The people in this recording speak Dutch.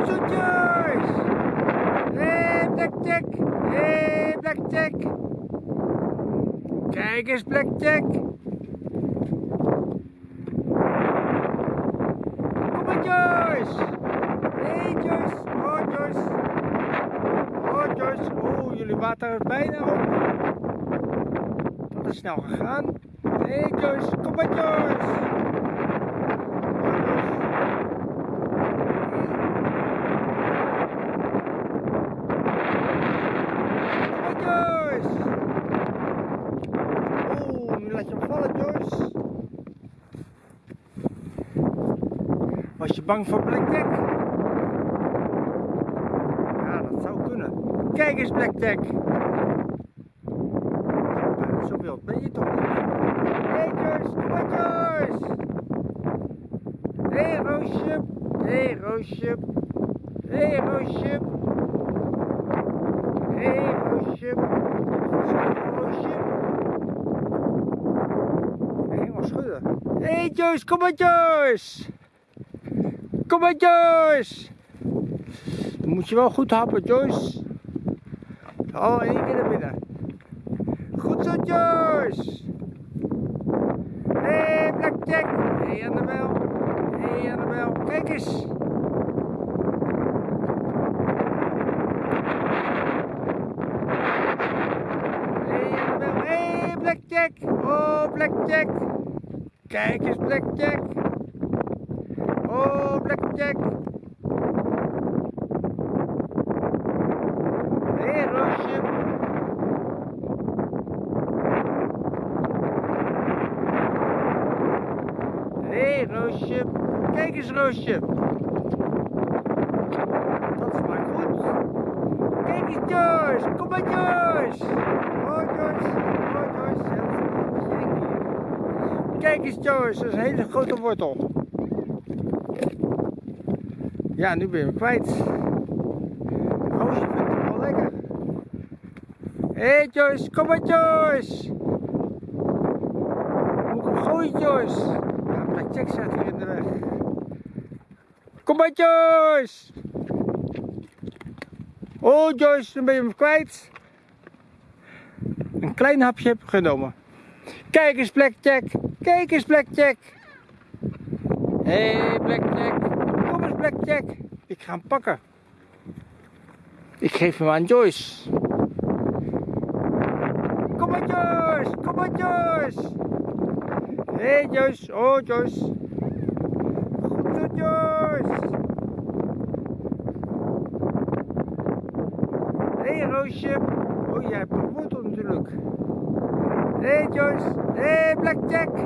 Goed zo, Joyce! Hé, hey, Blackjack! Hé, hey, Blackjack! Kijk eens, Blackjack! Kom maar, Joyce! Hé, hey, Joyce! Oh, Joyce! Oh, Joyce! Oh, jullie water is bijna op. Dat is snel gegaan. Hé, hey, Joyce! Kom maar, Joyce! laat je hem vallen, Joyce. Was je bang voor Blackjack? Ja, dat zou kunnen. Kijk eens, Blackjack. Zo wild ben je toch niet? Maar, Joyce. Hé, hey, Roosje. Hé, hey, Roosje. Hé, hey, Roosje. Hé, hey, Roosje. Roosje. Hé hey Joyce, kom maar Joyce! Kom maar Joyce! Dan moet je wel goed happen Joyce. Oh, één keer naar binnen. Goed zo Joyce! Hé hey, Blackjack! Hé hey, Annabel! Hé hey, Annabel, kijk eens! Blackjack! Oh Blackjack! Kijk eens, Blackjack. Oh, Blackjack. Hé, Roosje. Hé, Roosje. Kijk eens, Roosje. Dat is maar goed. Kijk eens, Joyce. Kom maar, Joyce. Oh, Joyce. Kijk eens Joyce, dat is een hele grote wortel. Ja, nu ben je hem kwijt. Roosje vindt het wel lekker. Hé hey Joyce, kom maar Joyce. Moet hem gooien Joyce? Ja, Blackjack staat hier in de weg. Kom maar Joyce. Oh Joyce, nu ben je hem kwijt. Een klein hapje heb ik genomen. Kijk eens Blackjack. Kijk eens Blackjack. Hé hey, Blackjack. Blackjack. Ik ga hem pakken. Ik geef hem aan Joyce. Kom maar Joyce. Kom maar Joyce. Hé hey, Joyce. Oh Joyce. Goed zo Joyce. Hé hey, Roosje. Oh jij hebt een wortel natuurlijk. Hé hey Joyce. Hé hey, Blackjack.